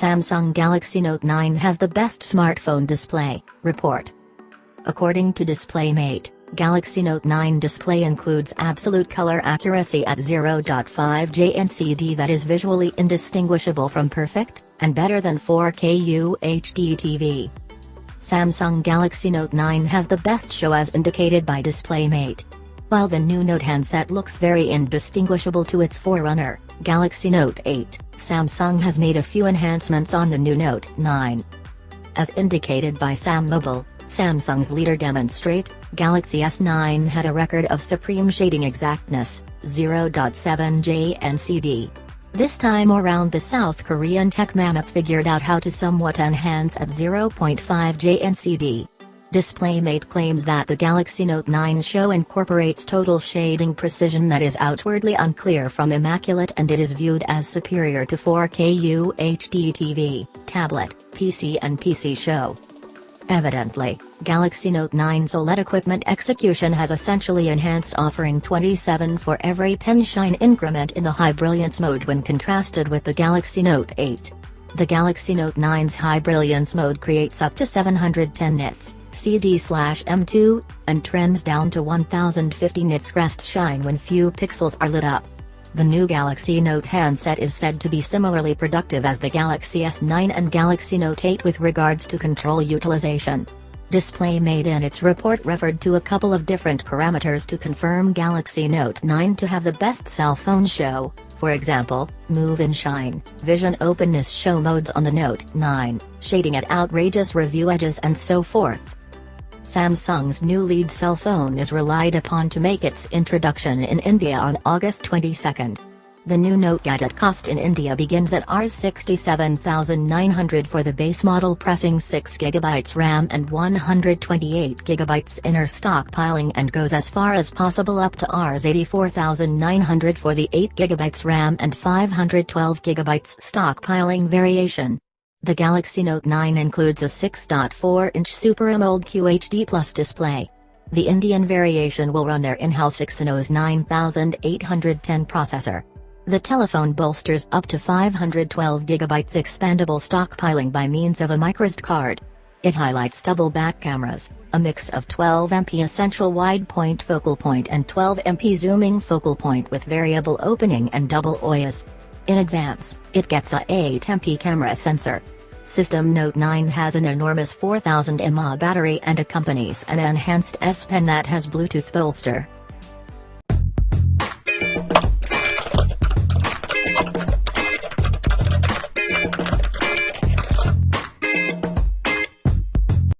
Samsung Galaxy Note 9 has the best smartphone display, report. According to DisplayMate, Galaxy Note 9 display includes absolute color accuracy at 0.5 JNCD that is visually indistinguishable from perfect, and better than 4K UHD TV. Samsung Galaxy Note 9 has the best show as indicated by DisplayMate. While the new Note handset looks very indistinguishable to its forerunner, Galaxy Note 8, Samsung has made a few enhancements on the new Note 9. As indicated by SamMobile, Samsung's leader demonstrate, Galaxy S9 had a record of supreme shading exactness, 0.7 JNCD. This time around the South Korean tech mammoth figured out how to somewhat enhance at 0.5 JNCD. DisplayMate claims that the Galaxy Note 9 show incorporates total shading precision that is outwardly unclear from immaculate and it is viewed as superior to 4K UHD TV, tablet, PC and PC show. Evidently, Galaxy Note 9's OLED equipment execution has essentially enhanced offering 27 for every pen shine increment in the high brilliance mode when contrasted with the Galaxy Note 8. The Galaxy Note 9's high brilliance mode creates up to 710 nits, CD/M2, and trims down to 1050 nits crest shine when few pixels are lit up. The new Galaxy Note handset is said to be similarly productive as the Galaxy S9 and Galaxy Note 8 with regards to control utilization. DisplayMate in its report referred to a couple of different parameters to confirm Galaxy Note 9 to have the best cell phone show, for example, Move and Shine, Vision Openness show modes on the Note 9, shading at outrageous review edges and so forth. Samsung's new lead cell phone is relied upon to make its introduction in India on August 22. The new Note gadget cost in India begins at Rs 67,900 for the base model pressing 6GB RAM and 128GB inner stockpiling and goes as far as possible up to Rs 84,900 for the 8GB RAM and 512GB stockpiling variation. The Galaxy Note 9 includes a 6.4-inch Super AMOLED QHD Plus display. The Indian variation will run their in-house Exynos 9810 processor. The telephone bolsters up to 512GB expandable stockpiling by means of a microSD card. It highlights double back cameras, a mix of 12MP essential wide point focal point and 12MP zooming focal point with variable opening and double OIS. In advance, it gets a 8MP camera sensor. System Note 9 has an enormous 4000 mAh battery and accompanies an enhanced S Pen that has Bluetooth bolster.